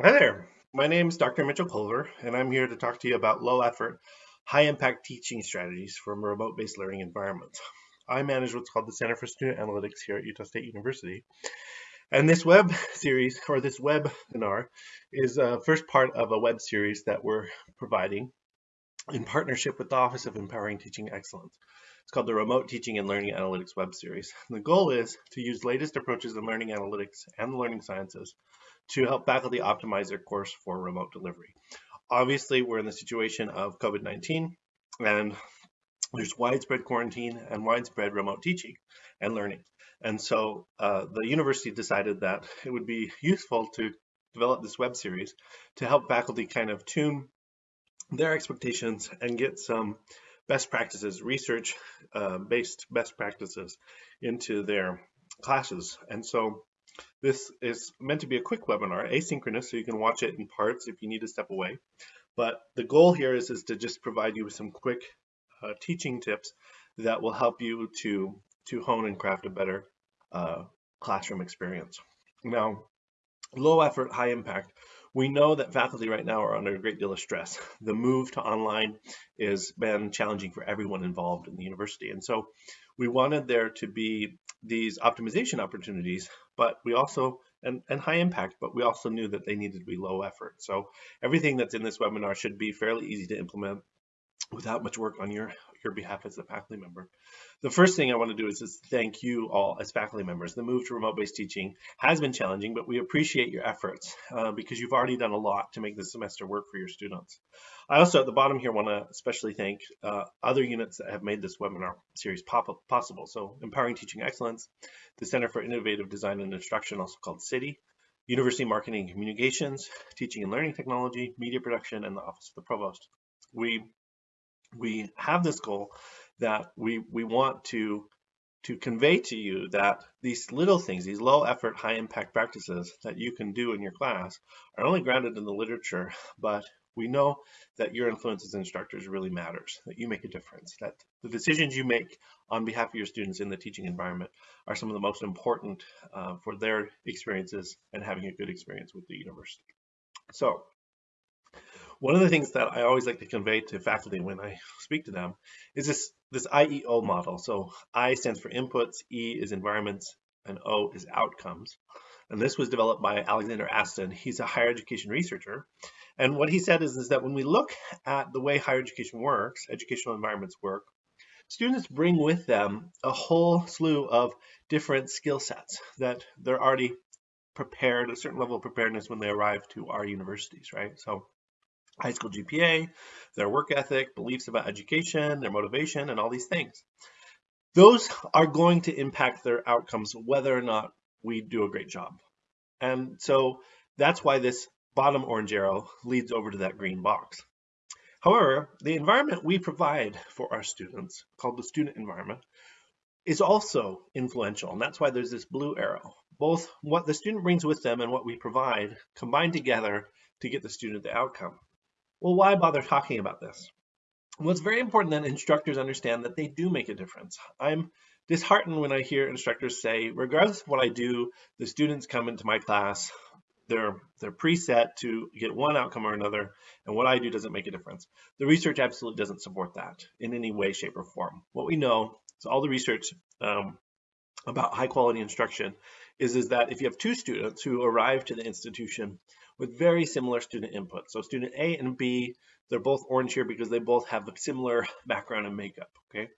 Hi there, my name is Dr. Mitchell Culver, and I'm here to talk to you about low effort, high impact teaching strategies from remote based learning environments. I manage what's called the Center for Student Analytics here at Utah State University. And this web series, or this webinar, is first part of a web series that we're providing in partnership with the Office of Empowering Teaching Excellence. It's called the Remote Teaching and Learning Analytics web series. And the goal is to use latest approaches in learning analytics and the learning sciences to help faculty optimize their course for remote delivery. Obviously, we're in the situation of COVID-19 and there's widespread quarantine and widespread remote teaching and learning. And so uh, the university decided that it would be useful to develop this web series to help faculty kind of tune their expectations and get some best practices, research uh, based best practices into their classes. And so this is meant to be a quick webinar, asynchronous, so you can watch it in parts if you need to step away. But the goal here is, is to just provide you with some quick uh, teaching tips that will help you to, to hone and craft a better uh, classroom experience. Now, low effort, high impact. We know that faculty right now are under a great deal of stress. The move to online has been challenging for everyone involved in the university. And so we wanted there to be these optimization opportunities, but we also, and, and high impact, but we also knew that they needed to be low effort. So everything that's in this webinar should be fairly easy to implement without much work on your, your behalf as a faculty member. The first thing I want to do is just thank you all as faculty members. The move to remote-based teaching has been challenging, but we appreciate your efforts uh, because you've already done a lot to make this semester work for your students. I also at the bottom here want to especially thank uh, other units that have made this webinar series possible. So Empowering Teaching Excellence, the Center for Innovative Design and Instruction, also called CIDI, University Marketing and Communications, Teaching and Learning Technology, Media Production, and the Office of the Provost. We we have this goal that we we want to to convey to you that these little things, these low effort, high impact practices that you can do in your class are only grounded in the literature, but we know that your influence as instructors really matters, that you make a difference, that the decisions you make on behalf of your students in the teaching environment are some of the most important uh, for their experiences and having a good experience with the university. So one of the things that I always like to convey to faculty when I speak to them is this, this IEO model. So I stands for inputs, E is environments, and O is outcomes. And this was developed by Alexander Astin. He's a higher education researcher. And what he said is, is that when we look at the way higher education works, educational environments work, students bring with them a whole slew of different skill sets that they're already prepared, a certain level of preparedness when they arrive to our universities, right? So high school GPA, their work ethic, beliefs about education, their motivation, and all these things. Those are going to impact their outcomes whether or not we do a great job. And so that's why this bottom orange arrow leads over to that green box. However, the environment we provide for our students, called the student environment, is also influential, and that's why there's this blue arrow. Both what the student brings with them and what we provide combine together to get the student the outcome. Well, why bother talking about this? Well, it's very important that instructors understand that they do make a difference. I'm disheartened when I hear instructors say, regardless of what I do, the students come into my class, they're, they're preset to get one outcome or another, and what I do doesn't make a difference. The research absolutely doesn't support that in any way, shape, or form. What we know is all the research um, about high quality instruction is, is that if you have two students who arrive to the institution with very similar student input, so student A and B, they're both orange here because they both have a similar background and makeup, okay?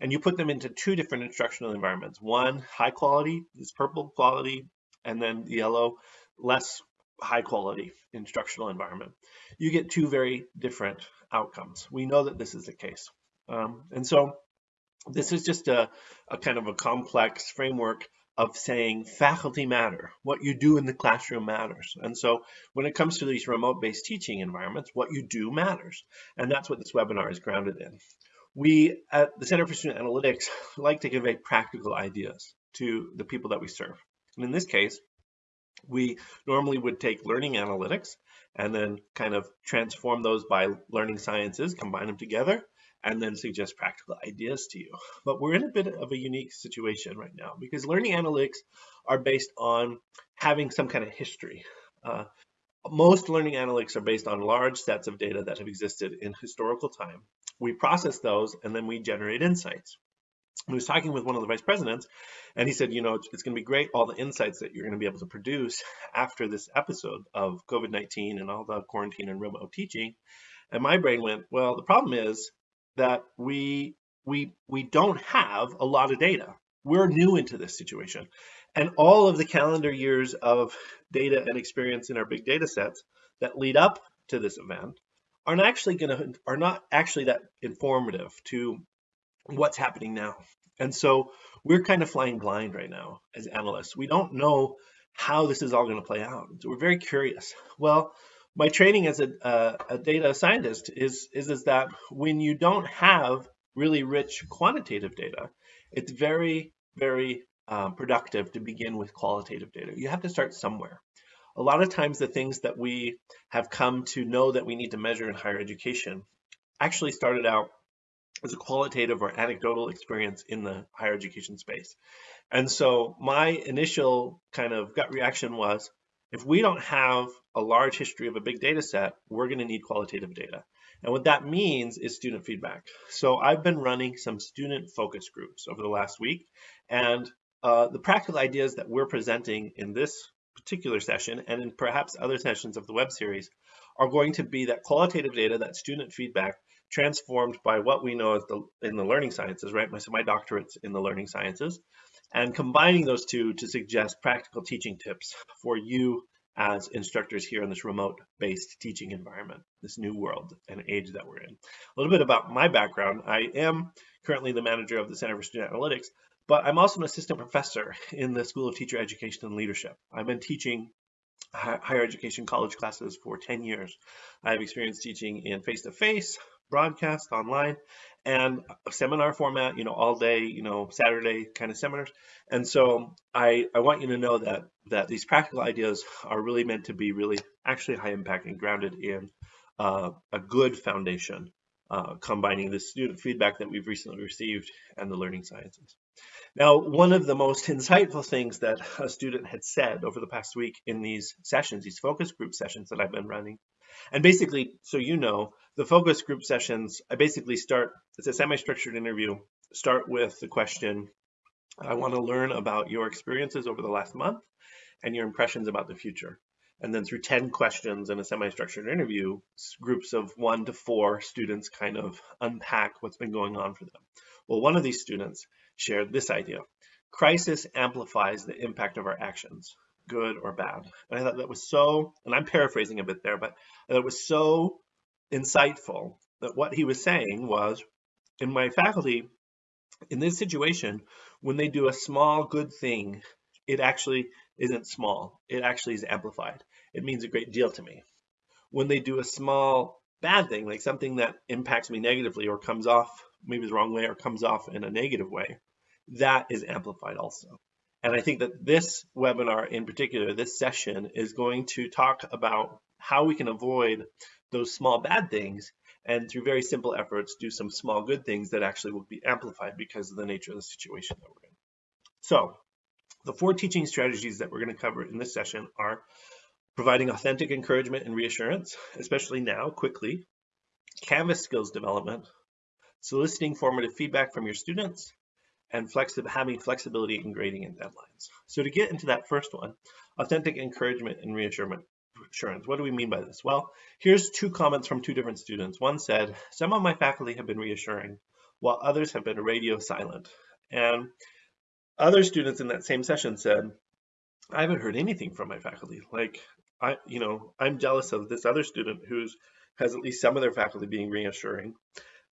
And you put them into two different instructional environments. One, high quality, is purple quality, and then yellow, less high quality instructional environment. You get two very different outcomes. We know that this is the case. Um, and so this is just a, a kind of a complex framework of saying faculty matter. What you do in the classroom matters. And so when it comes to these remote-based teaching environments, what you do matters. And that's what this webinar is grounded in. We at the Center for Student Analytics like to convey practical ideas to the people that we serve. And in this case, we normally would take learning analytics and then kind of transform those by learning sciences, combine them together, and then suggest practical ideas to you. But we're in a bit of a unique situation right now because learning analytics are based on having some kind of history. Uh, most learning analytics are based on large sets of data that have existed in historical time. We process those and then we generate insights. I was talking with one of the vice presidents and he said, you know, it's going to be great, all the insights that you're going to be able to produce after this episode of COVID-19 and all the quarantine and remote teaching. And my brain went, well, the problem is that we we we don't have a lot of data. We're new into this situation. And all of the calendar years of data and experience in our big data sets that lead up to this event are not actually going to are not actually that informative to what's happening now. And so we're kind of flying blind right now as analysts. We don't know how this is all going to play out. So we're very curious. Well, my training as a, uh, a data scientist is, is, is that when you don't have really rich quantitative data, it's very, very um, productive to begin with qualitative data. You have to start somewhere. A lot of times the things that we have come to know that we need to measure in higher education actually started out as a qualitative or anecdotal experience in the higher education space. And so my initial kind of gut reaction was, if we don't have a large history of a big data set, we're going to need qualitative data. And what that means is student feedback. So I've been running some student focus groups over the last week, and uh, the practical ideas that we're presenting in this particular session and in perhaps other sessions of the web series are going to be that qualitative data, that student feedback transformed by what we know as the, in the learning sciences, right? My, So my doctorate's in the learning sciences and combining those two to suggest practical teaching tips for you as instructors here in this remote-based teaching environment, this new world and age that we're in. A little bit about my background. I am currently the manager of the Center for Student Analytics, but I'm also an assistant professor in the School of Teacher Education and Leadership. I've been teaching higher education college classes for 10 years. I have experience teaching in face-to-face, -face, broadcast, online, and a seminar format, you know, all day, you know, Saturday kind of seminars. And so I, I want you to know that, that these practical ideas are really meant to be really actually high impact and grounded in uh, a good foundation, uh, combining the student feedback that we've recently received and the learning sciences. Now, one of the most insightful things that a student had said over the past week in these sessions, these focus group sessions that I've been running, and basically, so you know, the focus group sessions, I basically start, it's a semi-structured interview, start with the question, I want to learn about your experiences over the last month and your impressions about the future. And then through 10 questions in a semi-structured interview, groups of one to four students kind of unpack what's been going on for them. Well, one of these students shared this idea. Crisis amplifies the impact of our actions good or bad. And I thought that was so, and I'm paraphrasing a bit there, but it was so insightful that what he was saying was, in my faculty, in this situation, when they do a small good thing, it actually isn't small. It actually is amplified. It means a great deal to me. When they do a small bad thing, like something that impacts me negatively or comes off maybe the wrong way or comes off in a negative way, that is amplified also. And I think that this webinar in particular, this session is going to talk about how we can avoid those small bad things and through very simple efforts do some small good things that actually will be amplified because of the nature of the situation that we're in. So the four teaching strategies that we're going to cover in this session are providing authentic encouragement and reassurance, especially now, quickly, Canvas skills development, soliciting formative feedback from your students, and having flexibility in grading and deadlines. So to get into that first one, authentic encouragement and reassurance. What do we mean by this? Well, here's two comments from two different students. One said, some of my faculty have been reassuring, while others have been radio silent. And other students in that same session said, I haven't heard anything from my faculty. Like, I, you know, I'm jealous of this other student who's has at least some of their faculty being reassuring.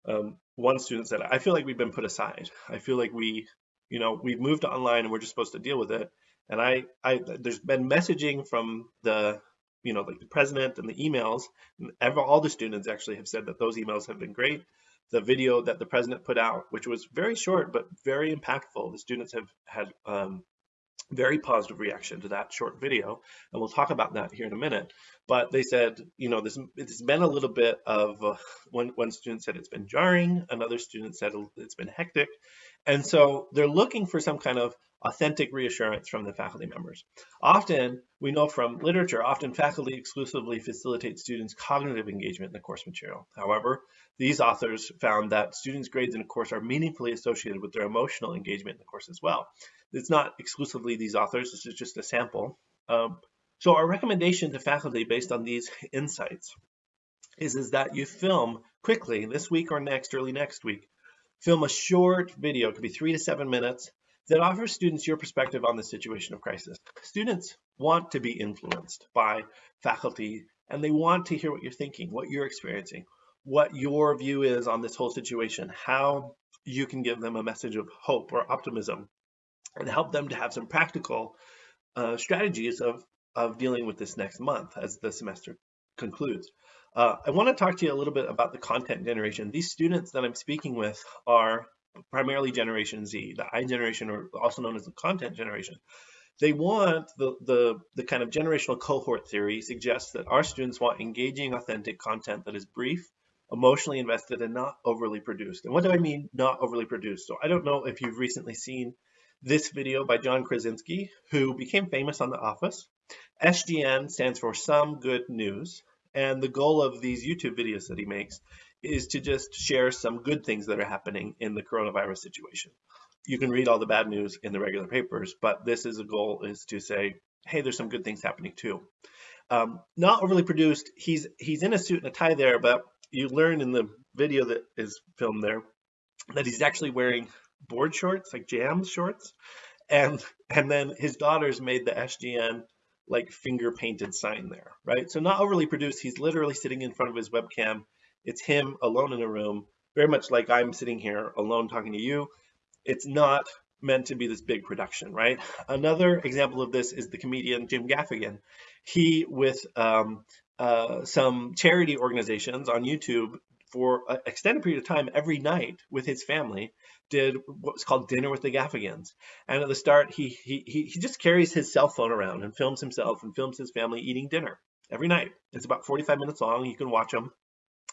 Um, one student said, I feel like we've been put aside. I feel like we, you know, we've moved online and we're just supposed to deal with it. And I, I, there's been messaging from the, you know, like the president and the emails. Ever, all the students actually have said that those emails have been great. The video that the president put out, which was very short but very impactful, the students have had um, very positive reaction to that short video and we'll talk about that here in a minute but they said you know this it's been a little bit of uh, one one student said it's been jarring another student said it's been hectic and so they're looking for some kind of authentic reassurance from the faculty members. Often, we know from literature, often faculty exclusively facilitate students' cognitive engagement in the course material. However, these authors found that students' grades in a course are meaningfully associated with their emotional engagement in the course as well. It's not exclusively these authors, this is just a sample. Um, so our recommendation to faculty based on these insights is, is that you film quickly this week or next, early next week, film a short video, it could be three to seven minutes, that offers students your perspective on the situation of crisis. Students want to be influenced by faculty and they want to hear what you're thinking, what you're experiencing, what your view is on this whole situation, how you can give them a message of hope or optimism and help them to have some practical uh, strategies of, of dealing with this next month as the semester concludes. Uh, I want to talk to you a little bit about the content generation. These students that I'm speaking with are primarily Generation Z, the I generation, or also known as the content generation. They want the, the, the kind of generational cohort theory suggests that our students want engaging, authentic content that is brief, emotionally invested, and not overly produced. And what do I mean not overly produced? So I don't know if you've recently seen this video by John Krasinski, who became famous on The Office. SGN stands for Some Good News. And the goal of these YouTube videos that he makes is to just share some good things that are happening in the coronavirus situation. You can read all the bad news in the regular papers, but this is a goal is to say, hey, there's some good things happening too. Um, not overly produced. He's he's in a suit and a tie there, but you learn in the video that is filmed there that he's actually wearing board shorts, like jams shorts, and and then his daughters made the SGN like finger painted sign there, right? So not overly produced. He's literally sitting in front of his webcam it's him alone in a room, very much like I'm sitting here alone talking to you. It's not meant to be this big production, right? Another example of this is the comedian Jim Gaffigan. He, with um, uh, some charity organizations on YouTube for an extended period of time every night with his family, did what was called Dinner with the Gaffigans. And at the start, he, he, he just carries his cell phone around and films himself and films his family eating dinner every night. It's about 45 minutes long. You can watch them.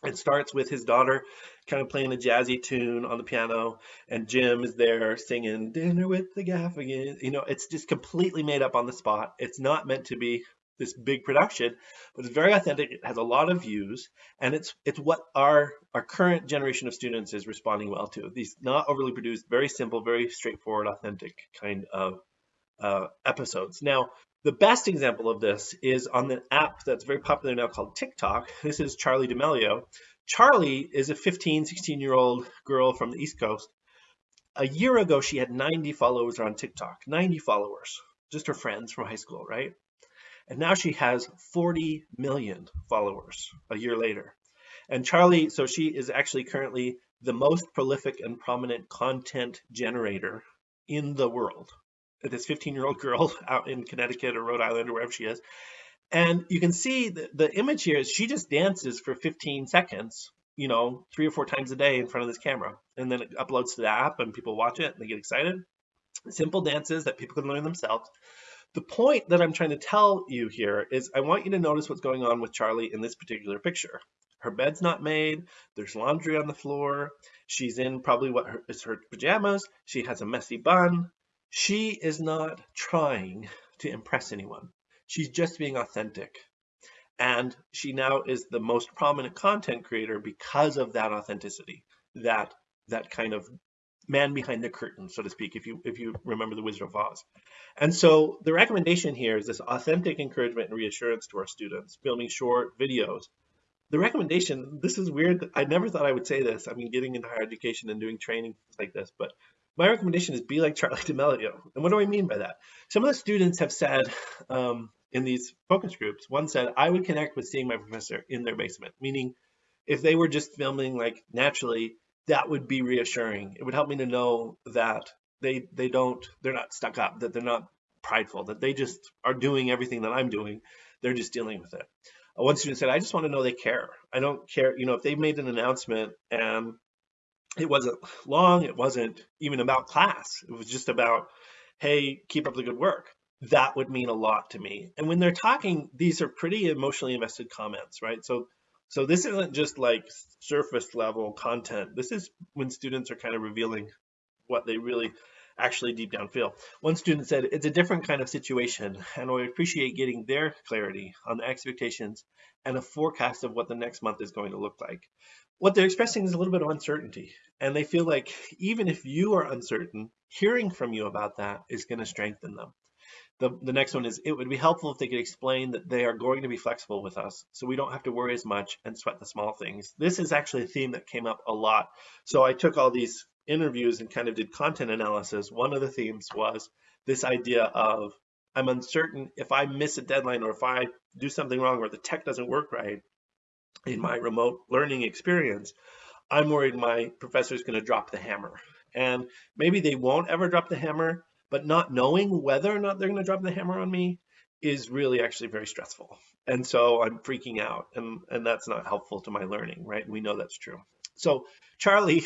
It starts with his daughter kind of playing a jazzy tune on the piano, and Jim is there singing Dinner with the Gaffigan. You know, it's just completely made up on the spot. It's not meant to be this big production, but it's very authentic. It has a lot of views, and it's it's what our our current generation of students is responding well to. These not overly produced, very simple, very straightforward, authentic kind of uh, episodes. Now, the best example of this is on the app that's very popular now called TikTok. This is Charlie D'Amelio. Charlie is a 15, 16 year old girl from the East Coast. A year ago, she had 90 followers on TikTok, 90 followers, just her friends from high school, right? And now she has 40 million followers a year later. And Charlie, so she is actually currently the most prolific and prominent content generator in the world this 15 year old girl out in Connecticut or Rhode Island or wherever she is. And you can see the, the image here is she just dances for 15 seconds, you know, three or four times a day in front of this camera. And then it uploads to the app and people watch it and they get excited. Simple dances that people can learn themselves. The point that I'm trying to tell you here is I want you to notice what's going on with Charlie in this particular picture. Her bed's not made. There's laundry on the floor. She's in probably what her, is her pajamas. She has a messy bun. She is not trying to impress anyone. She's just being authentic. And she now is the most prominent content creator because of that authenticity, that that kind of man behind the curtain, so to speak, if you if you remember the Wizard of Oz. And so the recommendation here is this authentic encouragement and reassurance to our students, filming short videos. The recommendation, this is weird. I never thought I would say this. I mean, getting into higher education and doing training like this, but my recommendation is be like Charlie D'Amelio. And what do I mean by that? Some of the students have said um, in these focus groups, one said, I would connect with seeing my professor in their basement, meaning if they were just filming like naturally, that would be reassuring. It would help me to know that they they don't they're not stuck up, that they're not prideful, that they just are doing everything that I'm doing. They're just dealing with it. Uh, one student said, I just want to know they care. I don't care, you know, if they made an announcement and it wasn't long. It wasn't even about class. It was just about, hey, keep up the good work. That would mean a lot to me. And when they're talking, these are pretty emotionally invested comments, right? So, so this isn't just like surface level content. This is when students are kind of revealing what they really actually deep down feel. One student said it's a different kind of situation and I appreciate getting their clarity on the expectations and a forecast of what the next month is going to look like. What they're expressing is a little bit of uncertainty and they feel like even if you are uncertain, hearing from you about that is going to strengthen them. The, the next one is it would be helpful if they could explain that they are going to be flexible with us so we don't have to worry as much and sweat the small things. This is actually a theme that came up a lot. So I took all these interviews and kind of did content analysis. One of the themes was this idea of I'm uncertain if I miss a deadline or if I do something wrong or the tech doesn't work right in my remote learning experience, I'm worried my professor is going to drop the hammer. And maybe they won't ever drop the hammer, but not knowing whether or not they're going to drop the hammer on me is really actually very stressful. And so I'm freaking out and, and that's not helpful to my learning, right? We know that's true. So Charlie,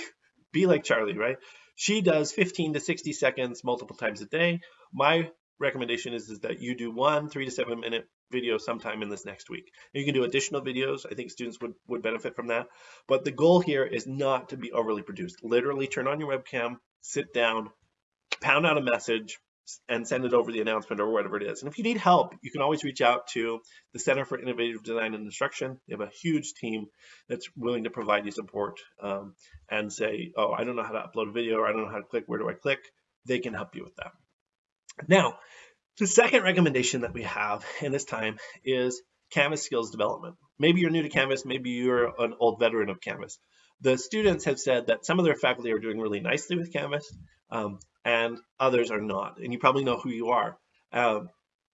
be like Charlie, right? She does 15 to 60 seconds multiple times a day. My recommendation is, is that you do one three to seven minute video sometime in this next week. You can do additional videos. I think students would, would benefit from that. But the goal here is not to be overly produced. Literally turn on your webcam, sit down, pound out a message and send it over the announcement or whatever it is. And if you need help, you can always reach out to the Center for Innovative Design and Instruction. They have a huge team that's willing to provide you support um, and say, oh, I don't know how to upload a video or I don't know how to click, where do I click? They can help you with that. Now, the second recommendation that we have in this time is Canvas skills development. Maybe you're new to Canvas, maybe you're an old veteran of Canvas. The students have said that some of their faculty are doing really nicely with Canvas, um, and others are not. And you probably know who you are. Um,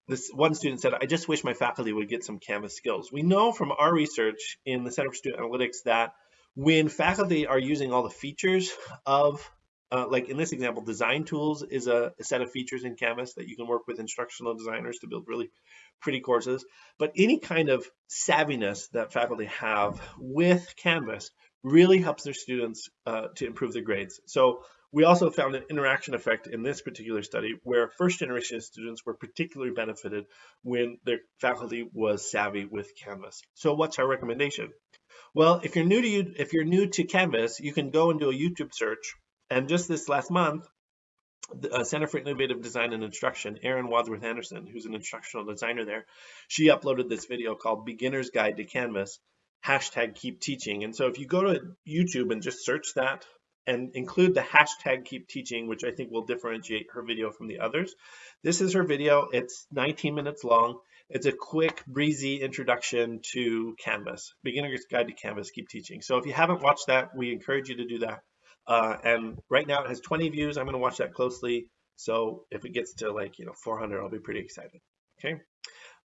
this one student said, I just wish my faculty would get some Canvas skills. We know from our research in the Center for Student Analytics that when faculty are using all the features of, uh, like in this example, design tools is a, a, set of features in Canvas that you can work with instructional designers to build really pretty courses. But any kind of savviness that faculty have with Canvas really helps their students uh, to improve their grades. So we also found an interaction effect in this particular study where first generation students were particularly benefited when their faculty was savvy with Canvas. So what's our recommendation? Well, if you're new to you, if you're new to Canvas, you can go and do a YouTube search. And just this last month, the uh, Center for Innovative Design and Instruction, Erin Wadsworth Anderson, who's an instructional designer there, she uploaded this video called Beginner's Guide to Canvas, hashtag keep teaching. And so if you go to YouTube and just search that and include the hashtag keep teaching, which I think will differentiate her video from the others. This is her video. It's 19 minutes long. It's a quick, breezy introduction to Canvas, Beginner's Guide to Canvas, Keep Teaching. So if you haven't watched that, we encourage you to do that. Uh, and right now it has 20 views. I'm going to watch that closely. So if it gets to like, you know, 400, I'll be pretty excited. Okay.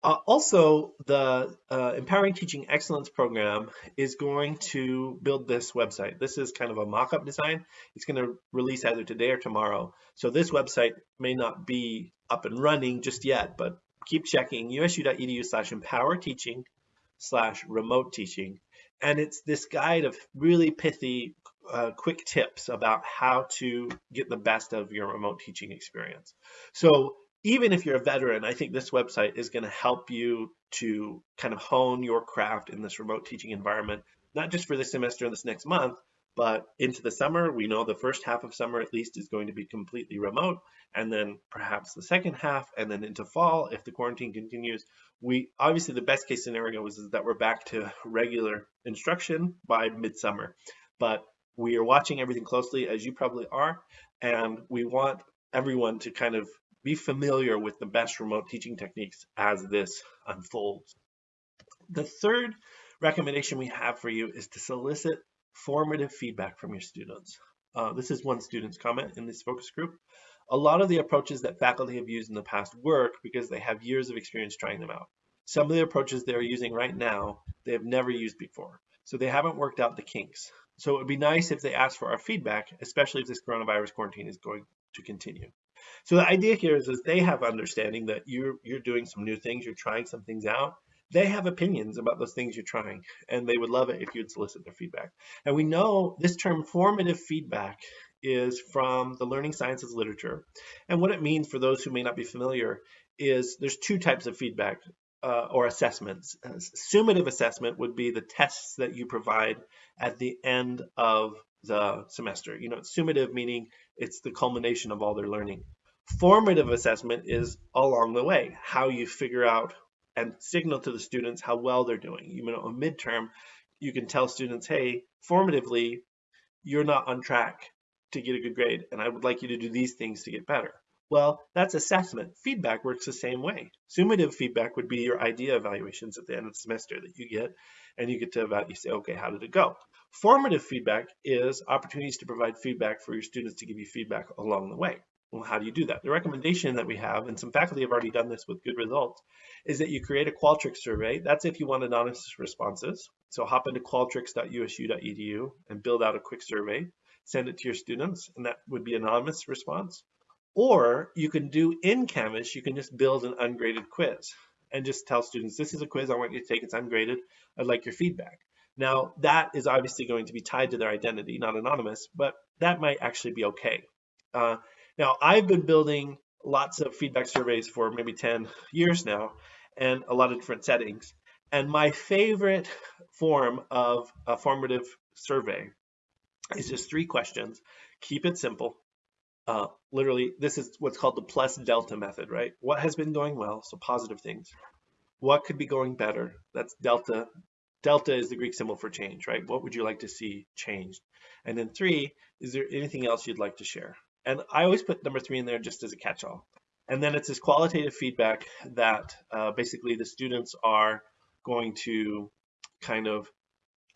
Uh, also, the uh, Empowering Teaching Excellence program is going to build this website. This is kind of a mock-up design. It's going to release either today or tomorrow. So this website may not be up and running just yet, but keep checking usu.edu slash empower teaching slash remote teaching. And it's this guide of really pithy, uh, quick tips about how to get the best of your remote teaching experience. So even if you're a veteran, I think this website is going to help you to kind of hone your craft in this remote teaching environment, not just for this semester and this next month, but into the summer. We know the first half of summer at least is going to be completely remote, and then perhaps the second half, and then into fall if the quarantine continues. We obviously the best case scenario is, is that we're back to regular instruction by midsummer, but we are watching everything closely as you probably are, and we want everyone to kind of be familiar with the best remote teaching techniques as this unfolds. The third recommendation we have for you is to solicit formative feedback from your students. Uh, this is one student's comment in this focus group. A lot of the approaches that faculty have used in the past work because they have years of experience trying them out. Some of the approaches they're using right now, they have never used before. So they haven't worked out the kinks. So it would be nice if they asked for our feedback, especially if this coronavirus quarantine is going to continue. So the idea here is, is they have understanding that you're you're doing some new things, you're trying some things out. They have opinions about those things you're trying, and they would love it if you'd solicit their feedback. And we know this term formative feedback is from the learning sciences literature. And what it means for those who may not be familiar is there's two types of feedback uh, or assessments. Uh, summative assessment would be the tests that you provide at the end of the semester. You know, summative, meaning it's the culmination of all their learning. Formative assessment is along the way, how you figure out and signal to the students how well they're doing. You know, a midterm, you can tell students, hey, formatively, you're not on track to get a good grade, and I would like you to do these things to get better. Well, that's assessment. Feedback works the same way. Summative feedback would be your idea evaluations at the end of the semester that you get, and you get to about, you say, okay, how did it go? Formative feedback is opportunities to provide feedback for your students to give you feedback along the way. Well, how do you do that? The recommendation that we have, and some faculty have already done this with good results, is that you create a Qualtrics survey. That's if you want anonymous responses. So hop into qualtrics.usu.edu and build out a quick survey, send it to your students, and that would be anonymous response. Or you can do in Canvas, you can just build an ungraded quiz and just tell students, this is a quiz I want you to take, it's ungraded, I'd like your feedback. Now that is obviously going to be tied to their identity, not anonymous, but that might actually be okay. Uh, now I've been building lots of feedback surveys for maybe 10 years now and a lot of different settings. And my favorite form of a formative survey is just three questions. Keep it simple. Uh, literally, this is what's called the plus delta method, right? What has been going well? So positive things. What could be going better? That's delta. Delta is the Greek symbol for change, right? What would you like to see changed? And then three, is there anything else you'd like to share? And I always put number three in there just as a catch-all. And then it's this qualitative feedback that uh, basically the students are going to kind of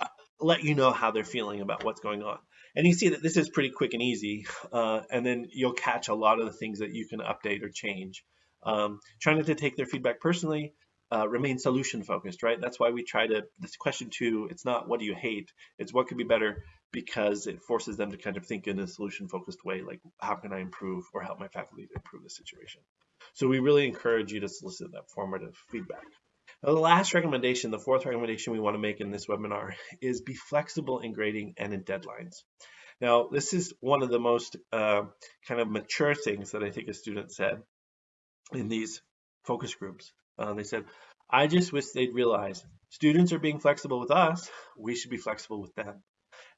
uh, let you know how they're feeling about what's going on. And you see that this is pretty quick and easy, uh, and then you'll catch a lot of the things that you can update or change. Um, trying not to take their feedback personally, uh, remain solution focused, right? That's why we try to, this question two, it's not what do you hate, it's what could be better because it forces them to kind of think in a solution focused way, like how can I improve or help my faculty to improve the situation. So we really encourage you to solicit that formative feedback. Now, the last recommendation, the fourth recommendation we want to make in this webinar is be flexible in grading and in deadlines. Now, this is one of the most uh, kind of mature things that I think a student said in these focus groups. Uh, they said, I just wish they'd realize students are being flexible with us, we should be flexible with them.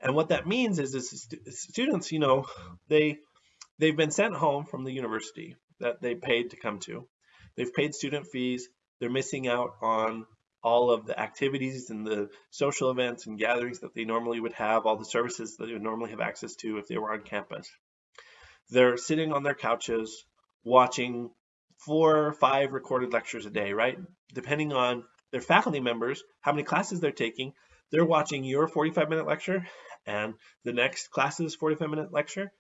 And what that means is, is students, you know, they they've been sent home from the university that they paid to come to. They've paid student fees. They're missing out on all of the activities and the social events and gatherings that they normally would have, all the services that they would normally have access to if they were on campus. They're sitting on their couches watching four or five recorded lectures a day, right? Depending on their faculty members, how many classes they're taking, they're watching your 45 minute lecture and the next class's 45 minute lecture.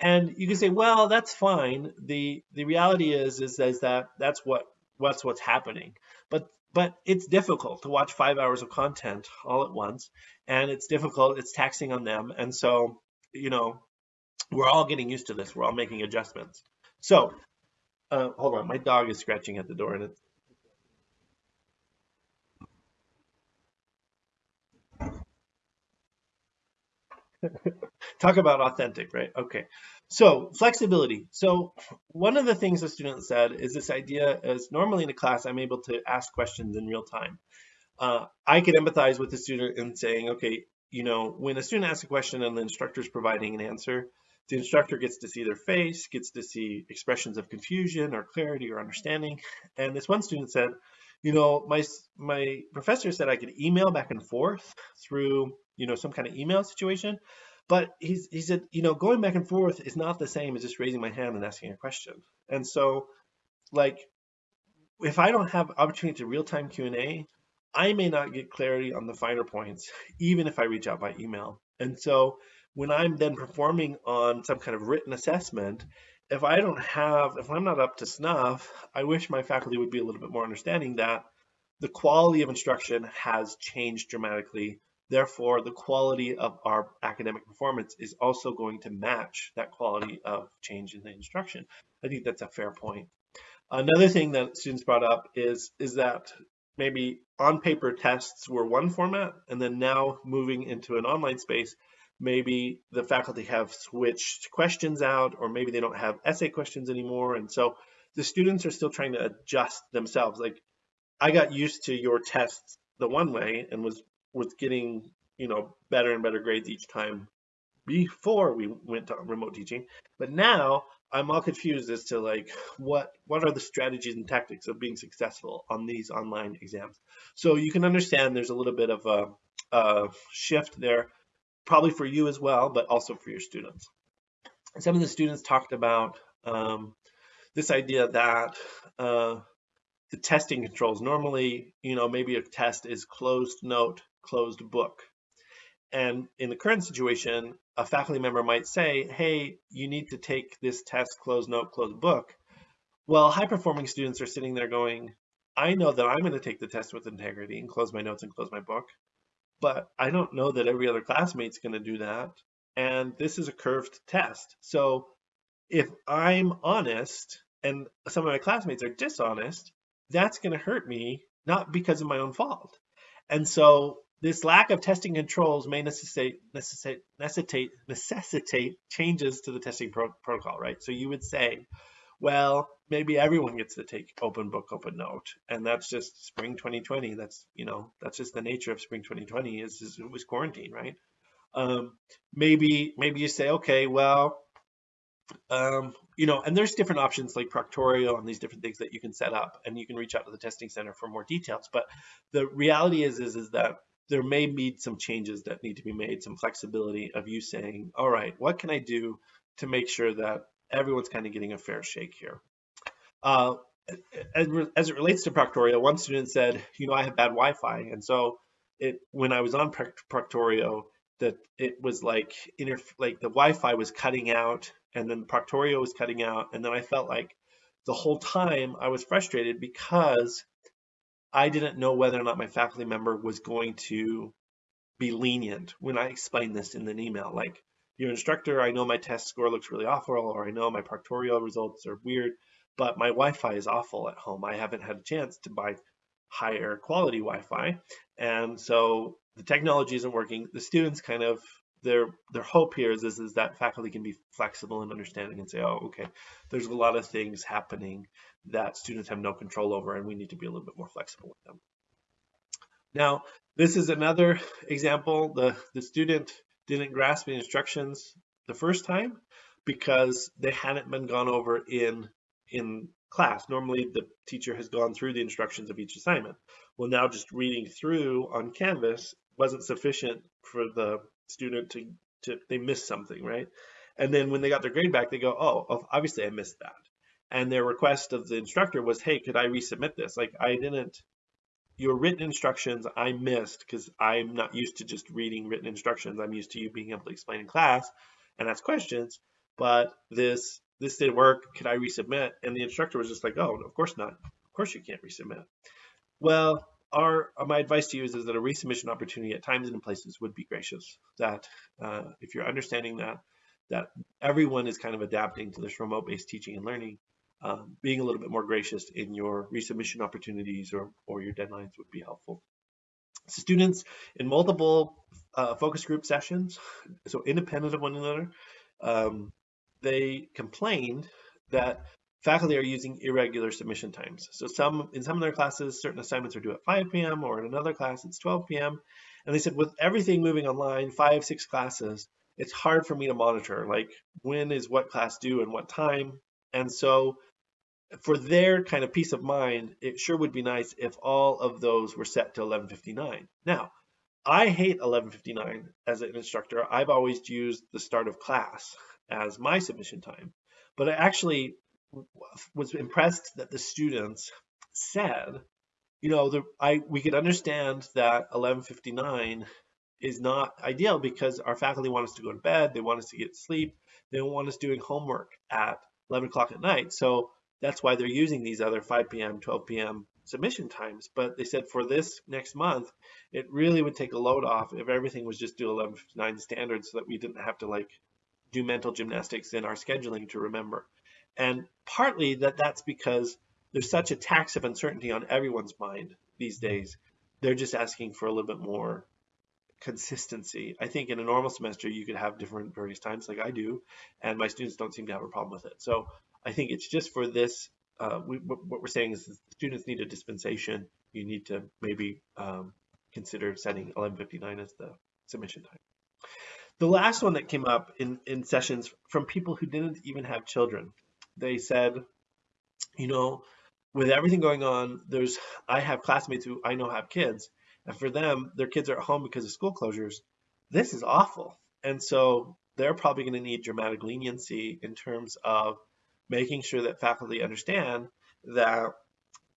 And you can say, well, that's fine. The the reality is is, is that that's what what's what's happening. But but it's difficult to watch five hours of content all at once, and it's difficult. It's taxing on them, and so you know we're all getting used to this. We're all making adjustments. So uh, hold on, my dog is scratching at the door, and it's Talk about authentic, right? Okay. So flexibility. So one of the things the student said is this idea is normally in a class, I'm able to ask questions in real time. Uh, I can empathize with the student in saying, okay, you know, when a student asks a question and the instructor is providing an answer, the instructor gets to see their face, gets to see expressions of confusion or clarity or understanding. And this one student said, you know, my my professor said I could email back and forth through, you know, some kind of email situation, but he's, he said, you know, going back and forth is not the same as just raising my hand and asking a question. And so, like, if I don't have opportunity to real-time Q&A, I may not get clarity on the finer points, even if I reach out by email. And so when I'm then performing on some kind of written assessment, if I don't have, if I'm not up to snuff, I wish my faculty would be a little bit more understanding that the quality of instruction has changed dramatically Therefore, the quality of our academic performance is also going to match that quality of change in the instruction. I think that's a fair point. Another thing that students brought up is, is that maybe on paper tests were one format and then now moving into an online space, maybe the faculty have switched questions out or maybe they don't have essay questions anymore. And so the students are still trying to adjust themselves. Like I got used to your tests the one way and was was getting you know better and better grades each time before we went to remote teaching. But now I'm all confused as to like what what are the strategies and tactics of being successful on these online exams. So you can understand there's a little bit of a, a shift there, probably for you as well, but also for your students. Some of the students talked about um, this idea that uh, the testing controls normally, you know, maybe a test is closed note, closed book. And in the current situation, a faculty member might say, hey, you need to take this test closed note, closed book. Well, high performing students are sitting there going, I know that I'm going to take the test with integrity and close my notes and close my book, but I don't know that every other classmate's going to do that. And this is a curved test. So if I'm honest and some of my classmates are dishonest, that's going to hurt me, not because of my own fault. And so this lack of testing controls may necessitate, necessitate, necessitate, necessitate changes to the testing pro protocol, right? So you would say, well, maybe everyone gets to take open book, open note, and that's just spring 2020. That's you know that's just the nature of spring 2020 is, is it was quarantine, right? Um, maybe maybe you say, okay, well, um, you know, and there's different options like Proctorio and these different things that you can set up, and you can reach out to the testing center for more details. But the reality is, is, is that there may be some changes that need to be made, some flexibility of you saying, all right, what can I do to make sure that everyone's kind of getting a fair shake here? Uh, as, as, it relates to Proctorio, one student said, you know, I have bad Wi-Fi. And so it, when I was on Proctorio, that it was like, inter like the Wi-Fi was cutting out and then Proctorio was cutting out. And then I felt like the whole time I was frustrated because I didn't know whether or not my faculty member was going to be lenient when I explained this in an email. Like, your instructor, I know my test score looks really awful, or I know my Proctorio results are weird, but my Wi-Fi is awful at home. I haven't had a chance to buy higher quality Wi-Fi. And so the technology isn't working. The students kind of their their hope here is, is, is that faculty can be flexible and understanding and say, oh, okay, there's a lot of things happening that students have no control over, and we need to be a little bit more flexible with them. Now, this is another example. The, the student didn't grasp the instructions the first time because they hadn't been gone over in, in class. Normally, the teacher has gone through the instructions of each assignment. Well, now just reading through on Canvas wasn't sufficient for the student to, to they missed something, right? And then when they got their grade back, they go, oh, obviously I missed that and their request of the instructor was, hey, could I resubmit this? Like I didn't, your written instructions I missed because I'm not used to just reading written instructions. I'm used to you being able to explain in class and ask questions, but this this didn't work. Could I resubmit? And the instructor was just like, oh, of course not. Of course you can't resubmit. Well, our my advice to you is, is that a resubmission opportunity at times and in places would be gracious. That uh, if you're understanding that that everyone is kind of adapting to this remote-based teaching and learning, um, being a little bit more gracious in your resubmission opportunities or, or your deadlines would be helpful. Students in multiple uh, focus group sessions, so independent of one another, um, they complained that faculty are using irregular submission times. So some in some of their classes, certain assignments are due at 5 p.m. or in another class it's 12 p.m. And they said with everything moving online, five, six classes, it's hard for me to monitor like when is what class due and what time. And so for their kind of peace of mind, it sure would be nice if all of those were set to 1159. Now, I hate 1159 as an instructor. I've always used the start of class as my submission time, but I actually was impressed that the students said, you know, the, I we could understand that 1159 is not ideal because our faculty want us to go to bed, they want us to get sleep, they don't want us doing homework at 11 o'clock at night. So that's why they're using these other 5 p.m., 12 p.m. submission times. But they said for this next month, it really would take a load off if everything was just due 11:59 standard so that we didn't have to like do mental gymnastics in our scheduling to remember. And partly that that's because there's such a tax of uncertainty on everyone's mind these days. They're just asking for a little bit more consistency. I think in a normal semester, you could have different various times like I do, and my students don't seem to have a problem with it. So I think it's just for this. Uh, we, what we're saying is students need a dispensation. You need to maybe um, consider setting 1159 as the submission time. The last one that came up in, in sessions from people who didn't even have children, they said, you know, with everything going on, there's I have classmates who I know have kids, and for them, their kids are at home because of school closures. This is awful. And so they're probably going to need dramatic leniency in terms of making sure that faculty understand that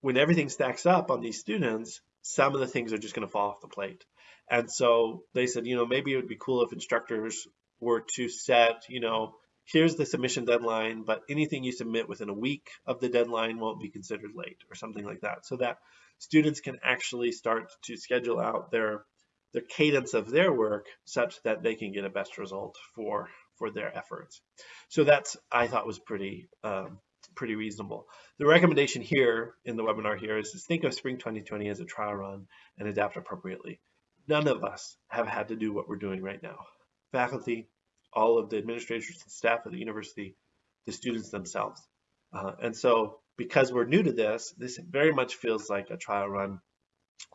when everything stacks up on these students, some of the things are just going to fall off the plate. And so they said, you know, maybe it would be cool if instructors were to set, you know, here's the submission deadline, but anything you submit within a week of the deadline won't be considered late or something like that. So that students can actually start to schedule out their their cadence of their work such that they can get a best result for for their efforts. So that's I thought was pretty um, pretty reasonable. The recommendation here in the webinar here is to think of spring 2020 as a trial run and adapt appropriately. None of us have had to do what we're doing right now. Faculty, all of the administrators and staff at the university, the students themselves. Uh, and so because we're new to this, this very much feels like a trial run.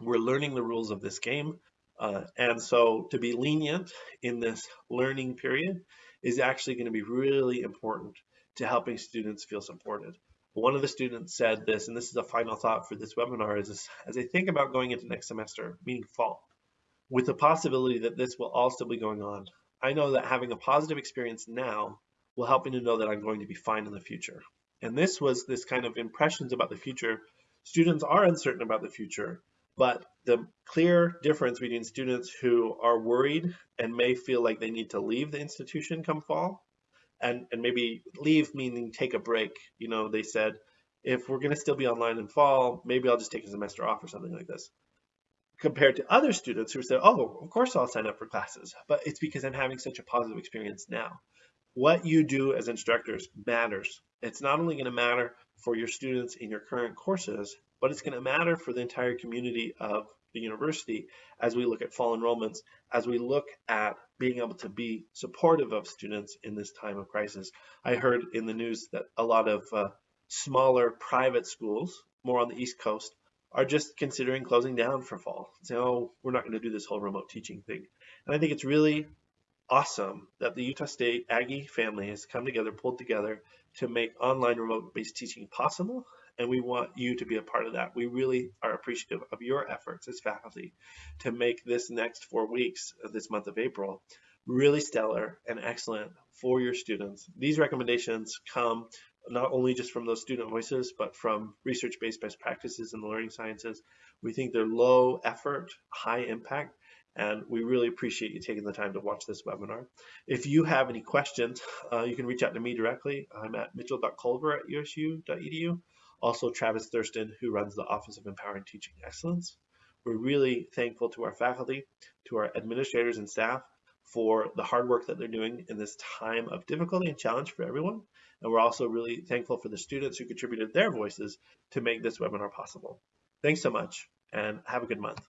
We're learning the rules of this game. Uh, and so to be lenient in this learning period is actually going to be really important to helping students feel supported. One of the students said this, and this is a final thought for this webinar, is as I think about going into next semester, meaning fall, with the possibility that this will all still be going on, I know that having a positive experience now will help me to know that I'm going to be fine in the future. And this was this kind of impressions about the future. Students are uncertain about the future, but the clear difference between students who are worried and may feel like they need to leave the institution come fall and and maybe leave meaning take a break you know they said if we're going to still be online in fall maybe i'll just take a semester off or something like this. Compared to other students who said oh of course i'll sign up for classes but it's because i'm having such a positive experience now. What you do as instructors matters. It's not only going to matter for your students in your current courses but it's going to matter for the entire community of the university as we look at fall enrollments, as we look at being able to be supportive of students in this time of crisis. I heard in the news that a lot of uh, smaller private schools, more on the East Coast, are just considering closing down for fall. So oh, we're not going to do this whole remote teaching thing. And I think it's really awesome that the Utah State Aggie family has come together, pulled together to make online remote based teaching possible and we want you to be a part of that. We really are appreciative of your efforts as faculty to make this next four weeks of this month of April really stellar and excellent for your students. These recommendations come not only just from those student voices, but from research-based best practices in the learning sciences. We think they're low effort, high impact, and we really appreciate you taking the time to watch this webinar. If you have any questions, uh, you can reach out to me directly. I'm at mitchell.colver at usu.edu also Travis Thurston, who runs the Office of Empowering Teaching Excellence. We're really thankful to our faculty, to our administrators and staff for the hard work that they're doing in this time of difficulty and challenge for everyone. And we're also really thankful for the students who contributed their voices to make this webinar possible. Thanks so much and have a good month.